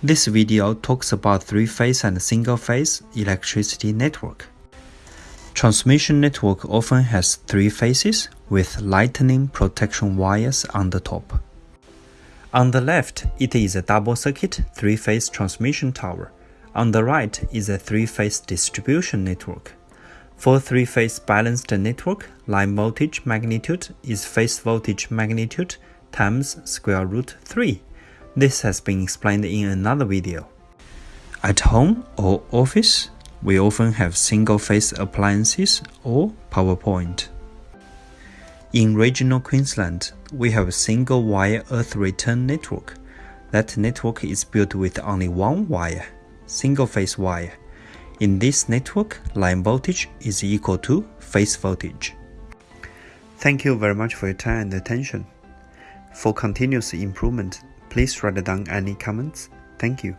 This video talks about three-phase and single-phase electricity network. Transmission network often has three phases with lightning protection wires on the top. On the left, it is a double-circuit three-phase transmission tower. On the right is a three-phase distribution network. For three-phase balanced network, line voltage magnitude is phase voltage magnitude times square root 3. This has been explained in another video. At home or office, we often have single-phase appliances or PowerPoint. In regional Queensland, we have a single wire earth return network. That network is built with only one wire, single phase wire. In this network, line voltage is equal to phase voltage. Thank you very much for your time and attention. For continuous improvement, please write down any comments. Thank you.